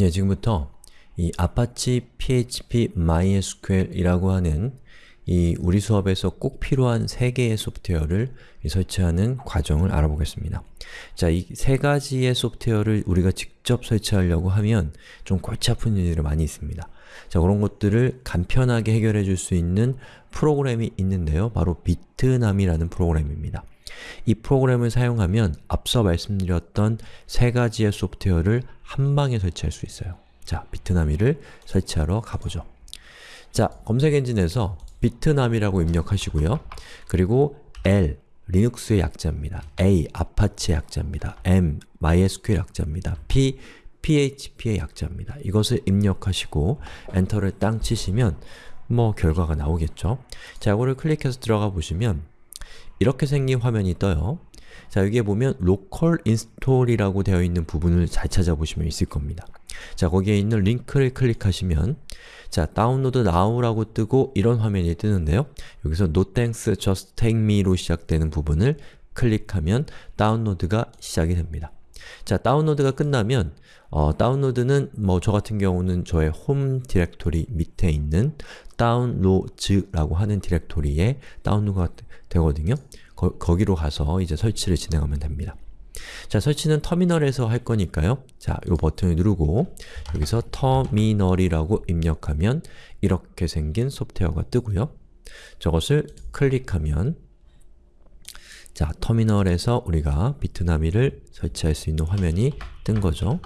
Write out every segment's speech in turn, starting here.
예, 지금부터 이 아파치 PHP MySQL이라고 하는 이 우리 수업에서 꼭 필요한 세 개의 소프트웨어를 설치하는 과정을 알아보겠습니다. 자, 이 세 가지의 소프트웨어를 우리가 직접 설치하려고 하면 좀 골치 아픈 일들이 많이 있습니다. 자, 그런 것들을 간편하게 해결해 줄 수 있는 프로그램이 있는데요. 바로 Bitnami라는 프로그램입니다. 이 프로그램을 사용하면 앞서 말씀드렸던 세 가지의 소프트웨어를 한 방에 설치할 수 있어요. 자, Bitnami를 설치하러 가보죠. 자, 검색 엔진에서 Bitnami라고 입력하시고요. 그리고 L, 리눅스의 약자입니다. A, 아파치 약자입니다. M, MySQL 약자입니다. P, PHP의 약자입니다. 이것을 입력하시고 엔터를 땅 치시면 뭐 결과가 나오겠죠. 자, 이거를 클릭해서 들어가 보시면 이렇게 생긴 화면이 떠요. 자, 여기에 보면 local install이라고 되어 있는 부분을 잘 찾아보시면 있을 겁니다. 자, 거기에 있는 링크를 클릭하시면 자, download now라고 뜨고 이런 화면이 뜨는데요. 여기서 no thanks, just take me로 시작되는 부분을 클릭하면 다운로드가 시작이 됩니다. 자, 다운로드가 끝나면 어, 다운로드는 뭐 저 같은 경우는 저의 홈 디렉토리 밑에 있는 다운로드라고 하는 디렉토리에 다운로드가 되거든요. 거, 거기로 가서 이제 설치를 진행하면 됩니다. 자, 설치는 터미널에서 할 거니까요. 자, 이 버튼을 누르고 여기서 터미널이라고 입력하면 이렇게 생긴 소프트웨어가 뜨고요. 저것을 클릭하면 자, 터미널에서 우리가 비트나미를 설치할 수 있는 화면이 뜬 거죠.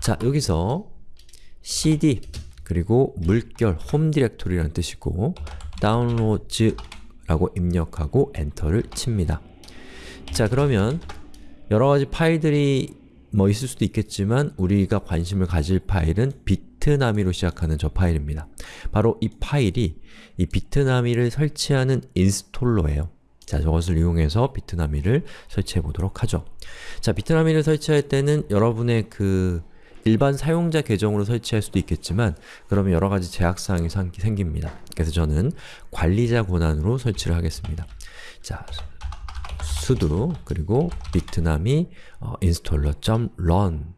자, 여기서 cd 그리고 물결 홈 디렉토리라는 뜻이고 다운로드 라고 입력하고 엔터를 칩니다. 자, 그러면 여러가지 파일들이 뭐 있을 수도 있겠지만 우리가 관심을 가질 파일은 Bitnami로 시작하는 저 파일입니다. 바로 이 파일이 이 Bitnami를 설치하는 installer예요. 자, 저것을 이용해서 Bitnami를 설치해 보도록 하죠. 자, 비트나미를 설치할 때는 여러분의 그 일반 사용자 계정으로 설치할 수도 있겠지만 그러면 여러가지 제약사항이 생깁니다. 그래서 저는 관리자 권한으로 설치를 하겠습니다. 자, sudo 그리고 비트남이 어, installer.run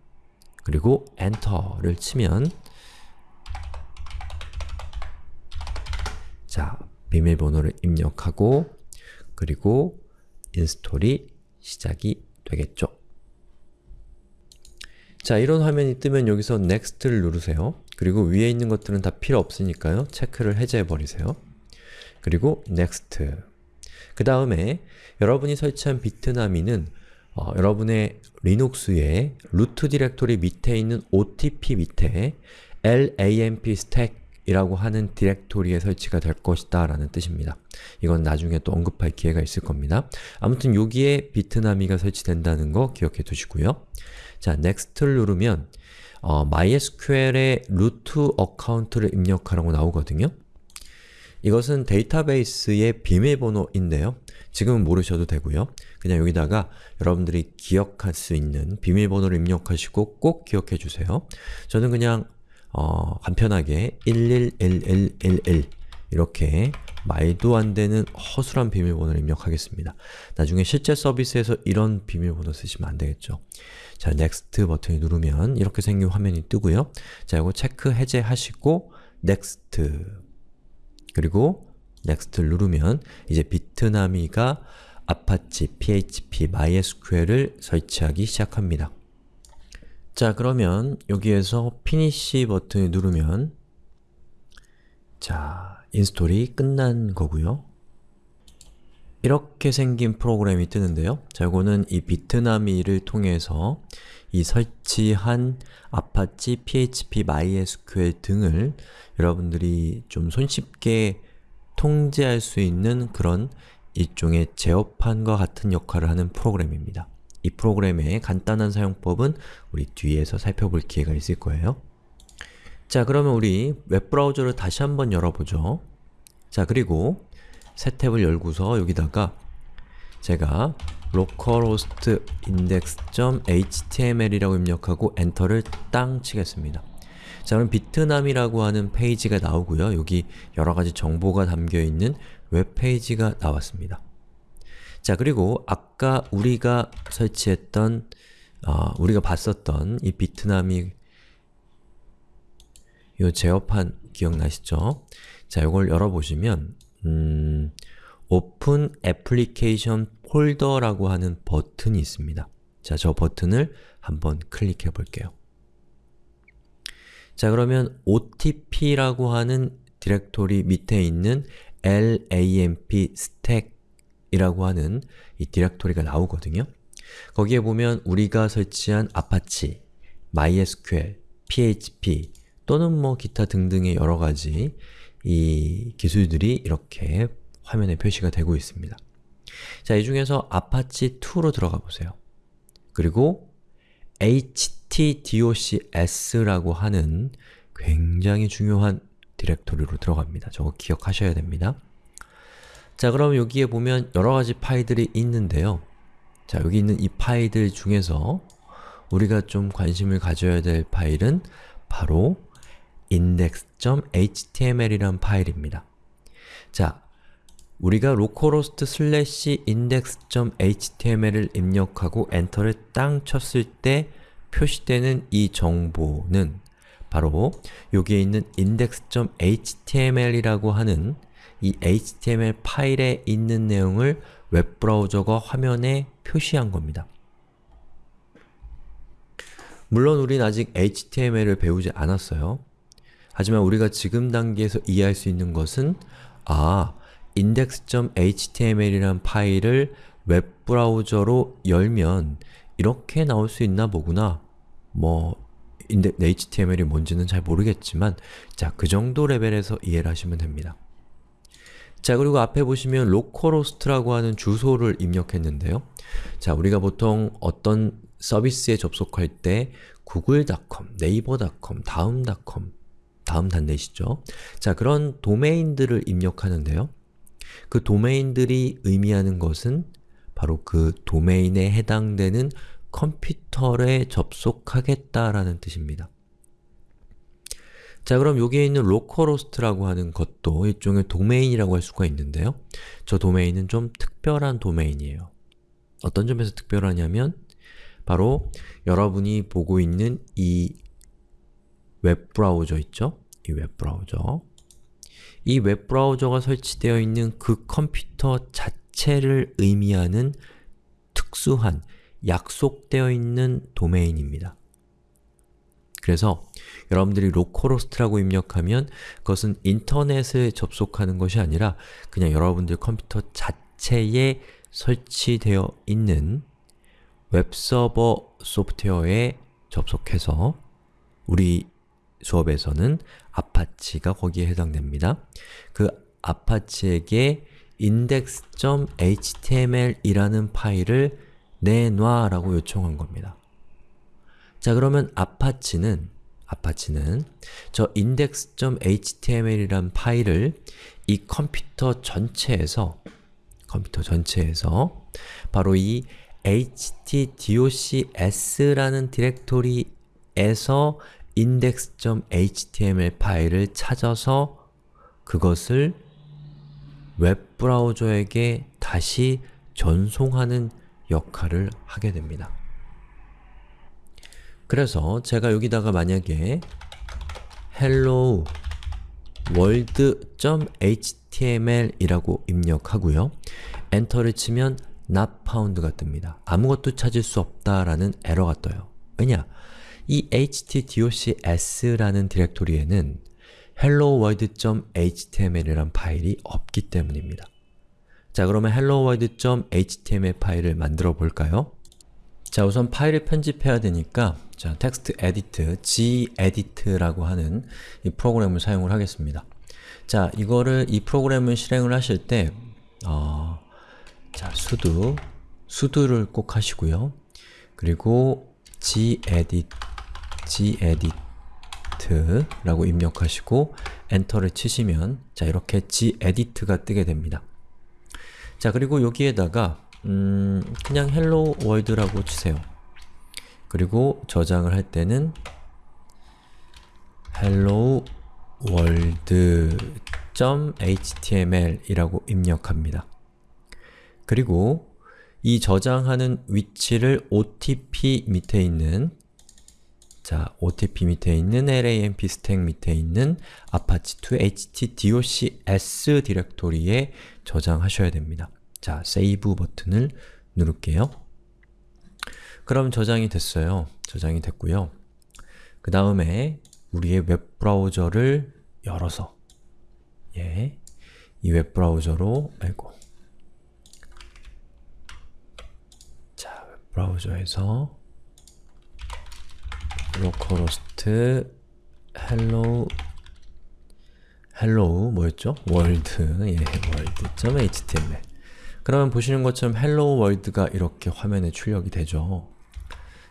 그리고 엔터를 치면 자, 비밀번호를 입력하고 그리고 install이 시작이 되겠죠. 자, 이런 화면이 뜨면 여기서 Next를 누르세요. 그리고 위에 있는 것들은 다 필요 없으니까요. 체크를 해제해 버리세요. 그리고 Next 그 다음에 여러분이 설치한 Bitnami는 어, 여러분의 리눅스의 루트 디렉토리 밑에 있는 opt 밑에 LAMP stack 이라고 하는 디렉토리에 설치가 될 것이다 라는 뜻입니다. 이건 나중에 또 언급할 기회가 있을 겁니다. 아무튼 여기에 Bitnami가 설치된다는 거 기억해 두시고요. 자, Next를 누르면 어, MySQL의 루트 account를 입력하라고 나오거든요. 이것은 데이터베이스의 비밀번호인데요. 지금은 모르셔도 되고요. 그냥 여기다가 여러분들이 기억할 수 있는 비밀번호를 입력하시고 꼭 기억해 주세요. 저는 그냥 어, 간편하게 111111 이렇게 말도 안 되는 허술한 비밀번호를 입력하겠습니다. 나중에 실제 서비스에서 이런 비밀번호 쓰시면 안 되겠죠. 자, Next 버튼을 누르면 이렇게 생긴 화면이 뜨고요. 자, 이거 체크 해제하시고 Next 그리고 Next를 누르면 이제 Bitnami가 Apache, PHP, MySQL을 설치하기 시작합니다. 자, 그러면 여기에서 Finish 버튼을 누르면 자, install이 끝난 거고요. 이렇게 생긴 프로그램이 뜨는데요. 자, 이거는 이 Bitnami를 통해서 이 설치한 Apache, PHP, MySQL 등을 여러분들이 좀 손쉽게 통제할 수 있는 그런 일종의 제어판과 같은 역할을 하는 프로그램입니다. 이 프로그램의 간단한 사용법은 우리 뒤에서 살펴볼 기회가 있을 거예요. 자, 그러면 우리 웹브라우저를 다시 한번 열어보죠. 자, 그리고 새 탭을 열고서 여기다가 제가 localhost index.html이라고 입력하고 엔터를 땅 치겠습니다. 자, 그럼 비트남이라고 하는 페이지가 나오고요. 여기 여러가지 정보가 담겨있는 웹페이지가 나왔습니다. 자, 그리고 아까 우리가 설치했던 아, 우리가 봤었던 이 Bitnami 요 제어판 기억나시죠? 자, 이걸 열어보시면 음, Open Application Folder라고 하는 버튼이 있습니다. 자, 저 버튼을 한번 클릭해 볼게요. 자, 그러면 opt라고 하는 디렉토리 밑에 있는 LAMP stack이라고 하는 이 디렉토리가 나오거든요. 거기에 보면 우리가 설치한 Apache, MySQL, PHP 또는 뭐 기타 등등의 여러가지 이 기술들이 이렇게 화면에 표시가 되고 있습니다. 자, 이 중에서 Apache2로 들어가 보세요. 그리고 htdocs라고 하는 굉장히 중요한 디렉토리로 들어갑니다. 저거 기억하셔야 됩니다. 자, 그럼 여기에 보면 여러가지 파일들이 있는데요. 자, 여기 있는 이 파일들 중에서 우리가 좀 관심을 가져야 될 파일은 바로 index.html이란 파일입니다. 자, 우리가 localhost index.html을 입력하고 엔터를 땅 쳤을 때 표시되는 이 정보는 바로 여기에 있는 index.html이라고 하는 이 HTML 파일에 있는 내용을 웹브라우저가 화면에 표시한 겁니다. 물론 우린 아직 HTML을 배우지 않았어요. 하지만 우리가 지금 단계에서 이해할 수 있는 것은 아, index.html이란 파일을 웹브라우저로 열면 이렇게 나올 수 있나 보구나. 뭐 HTML이 뭔지는 잘 모르겠지만 자, 그 정도 레벨에서 이해를 하시면 됩니다. 자, 그리고 앞에 보시면 localhost라고 하는 주소를 입력했는데요. 자, 우리가 보통 어떤 서비스에 접속할 때 google.com, naver.com, 다음.com, 다음 단내시죠? 자, 그런 도메인들을 입력하는데요. 그 도메인들이 의미하는 것은 바로 그 도메인에 해당되는 컴퓨터에 접속하겠다라는 뜻입니다. 자 그럼 여기에 있는 localhost라고 하는 것도 일종의 도메인이라고 할 수가 있는데요. 저 도메인은 좀 특별한 도메인이에요. 어떤 점에서 특별하냐면 바로 여러분이 보고 있는 이 웹브라우저 있죠? 이 웹브라우저 이 웹브라우저가 설치되어 있는 그 컴퓨터 자체를 의미하는 특수한 약속되어 있는 도메인입니다. 그래서 여러분들이 localhost라고 입력하면 그것은 인터넷에 접속하는 것이 아니라 그냥 여러분들 컴퓨터 자체에 설치되어 있는 웹서버 소프트웨어에 접속해서 우리 수업에서는 Apache가 거기에 해당됩니다. 그 Apache에게 index.html이라는 파일을 내놔 라고 요청한 겁니다. 자 그러면 Apache는 Apache는 저 index.html이란 파일을 이 컴퓨터 전체에서 컴퓨터 전체에서 바로 이 htdocs라는 디렉토리에서 index.html 파일을 찾아서 그것을 웹브라우저에게 다시 전송하는 역할을 하게 됩니다. 그래서 제가 여기다가 만약에 hello world.html 이라고 입력하고요. 엔터를 치면 not found가 뜹니다. 아무것도 찾을 수 없다라는 에러가 떠요. 왜냐? 이 htdocs라는 디렉토리에는 helloworld.html이란 파일이 없기 때문입니다. 자 그러면 helloworld.html 파일을 만들어 볼까요? 자 우선 파일을 편집해야 되니까 자 text edit, gedit라고 하는 이 프로그램을 사용을 하겠습니다. 자 이거를 이 프로그램을 실행을 하실 때 어, 자 sudo, sudo를 꼭 하시고요. 그리고 gedit, gedit라고 입력하시고 엔터를 치시면 자 이렇게 gedit가 뜨게 됩니다. 자 그리고 여기에다가 음, 그냥 hello world라고 치세요. 그리고 저장을 할 때는 hello world.html 이라고 입력합니다. 그리고 이 저장하는 위치를 OTP 밑에 있는 자, OTP 밑에 있는 LAMP 스택 밑에 있는 apache2 htdocs 디렉토리에 저장하셔야 됩니다. 자, 세이브 버튼을 누를게요. 그럼 저장이 됐어요. 저장이 됐고요. 그 다음에 우리의 웹브라우저를 열어서 예, 이 웹브라우저로 아이고 자, 웹브라우저에서 localhost hello hello 뭐였죠? world 예, world.html 그러면 보시는 것처럼 hello world가 이렇게 화면에 출력이 되죠.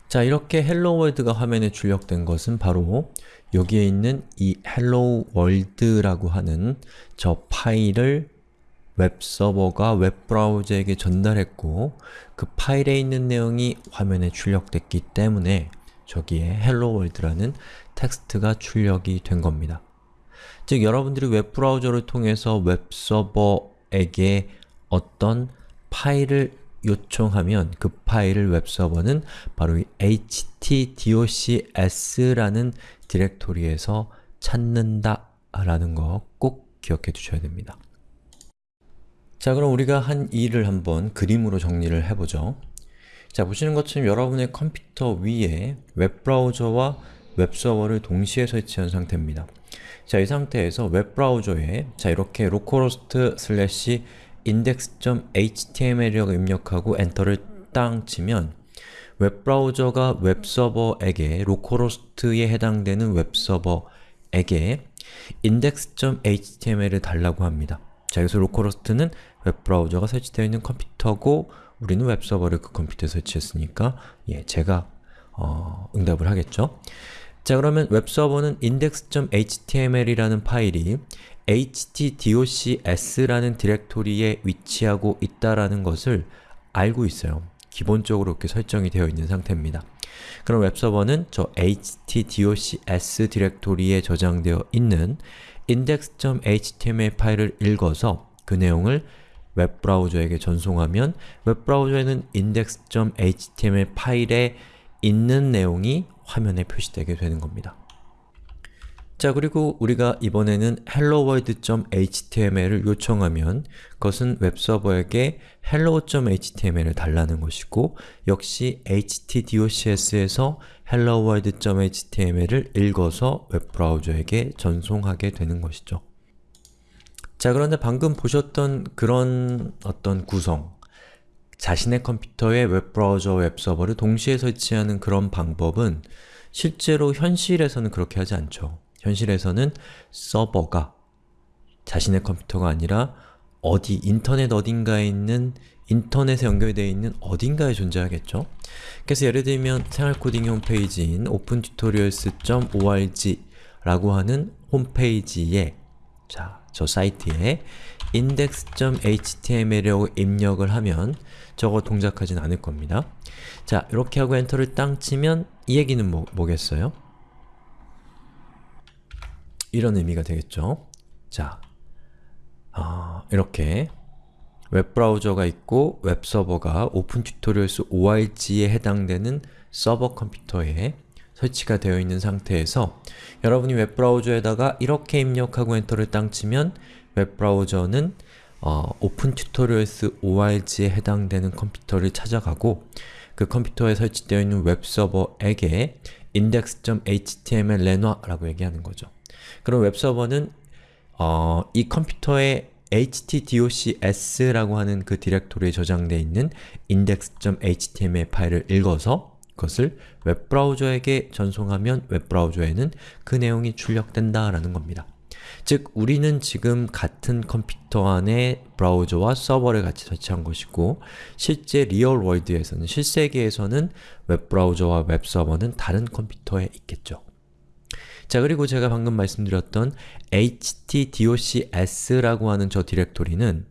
자, 이렇게 hello world가 화면에 출력된 것은 바로 여기에 있는 이 hello world라고 하는 저 파일을 웹서버가 웹브라우저에게 전달했고 그 파일에 있는 내용이 화면에 출력됐기 때문에 저기에 hello world라는 텍스트가 출력이 된 겁니다. 즉, 여러분들이 웹브라우저를 통해서 웹서버에게 어떤 파일을 요청하면 그 파일을 웹서버는 바로 이 htdocs라는 디렉토리에서 찾는다 라는 거 꼭 기억해 두셔야 됩니다. 자 그럼 우리가 한 일을 한번 그림으로 정리를 해보죠. 자 보시는 것처럼 여러분의 컴퓨터 위에 웹브라우저와 웹서버를 동시에 설치한 상태입니다. 자 이 상태에서 웹브라우저에 자 이렇게 localhost 슬래시 index.html이라고 입력하고 엔터를 땅 치면 웹브라우저가 웹서버에게 localhost에 해당되는 웹서버에게 index.html을 달라고 합니다. 자, 여기서 localhost는 웹브라우저가 설치되어 있는 컴퓨터고 우리는 웹서버를 그 컴퓨터에 설치했으니까 예, 제가 어, 응답을 하겠죠. 자, 그러면 웹서버는 index.html이라는 파일이 htdocs라는 디렉토리에 위치하고 있다라는 것을 알고 있어요. 기본적으로 이렇게 설정이 되어 있는 상태입니다. 그럼 웹서버는 저 htdocs 디렉토리에 저장되어 있는 index.html 파일을 읽어서 그 내용을 웹브라우저에게 전송하면 웹브라우저에는 index.html 파일에 있는 내용이 화면에 표시되게 되는 겁니다. 자 그리고 우리가 이번에는 helloworld.html을 요청하면 그것은 웹서버에게 hello.html을 달라는 것이고 역시 htdocs에서 helloworld.html을 읽어서 웹브라우저에게 전송하게 되는 것이죠. 자 그런데 방금 보셨던 그런 어떤 구성 자신의 컴퓨터에 웹브라우저 웹서버를 동시에 설치하는 그런 방법은 실제로 현실에서는 그렇게 하지 않죠. 현실에서는 서버가 자신의 컴퓨터가 아니라 어디, 인터넷 어딘가에 있는 인터넷에 연결되어 있는 어딘가에 존재하겠죠? 그래서 예를 들면 생활코딩 홈페이지인 opentutorials.org 라고 하는 홈페이지에 자, 저 사이트에 index.html이라고 입력을 하면 저거 동작하진 않을 겁니다. 자, 이렇게 하고 엔터를 땅 치면 이 얘기는 뭐, 뭐겠어요? 이런 의미가 되겠죠. 자, 어, 이렇게 웹브라우저가 있고 웹서버가 opentutorials org에 해당되는 서버 컴퓨터에 설치가 되어 있는 상태에서 여러분이 웹브라우저에다가 이렇게 입력하고 엔터를 땅 치면 웹브라우저는 어, opentutorials org에 해당되는 컴퓨터를 찾아가고 그 컴퓨터에 설치되어 있는 웹서버에게 index.html 내놔라고 얘기하는 거죠. 그럼 웹서버는 어, 이 컴퓨터에 htdocs라고 하는 그 디렉토리에 저장되어 있는 index.html 파일을 읽어서 그 것을 웹브라우저에게 전송하면 웹브라우저에는 그 내용이 출력된다 라는 겁니다. 즉, 우리는 지금 같은 컴퓨터 안에 브라우저와 서버를 같이 설치한 것이고 실제 real world에서는, 실세계에서는 웹브라우저와 웹서버는 다른 컴퓨터에 있겠죠. 자 그리고 제가 방금 말씀드렸던 htdocs라고 하는 저 디렉토리는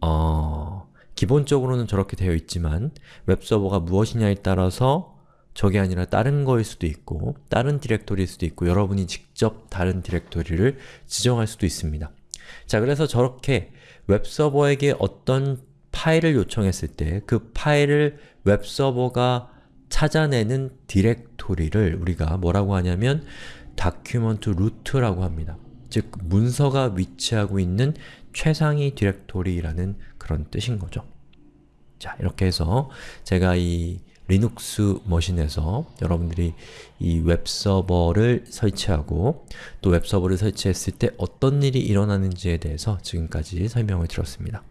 어, 기본적으로는 저렇게 되어 있지만 웹서버가 무엇이냐에 따라서 저게 아니라 다른 거일 수도 있고 다른 디렉토리일 수도 있고 여러분이 직접 다른 디렉토리를 지정할 수도 있습니다. 자 그래서 저렇게 웹서버에게 어떤 파일을 요청했을 때 그 파일을 웹서버가 찾아내는 디렉토리를 우리가 뭐라고 하냐면 document root라고 합니다. 즉, 문서가 위치하고 있는 최상위 디렉토리라는 그런 뜻인 거죠. 자, 이렇게 해서 제가 이 리눅스 머신에서 여러분들이 이 웹서버를 설치하고 또 웹서버를 설치했을 때 어떤 일이 일어나는지에 대해서 지금까지 설명을 드렸습니다.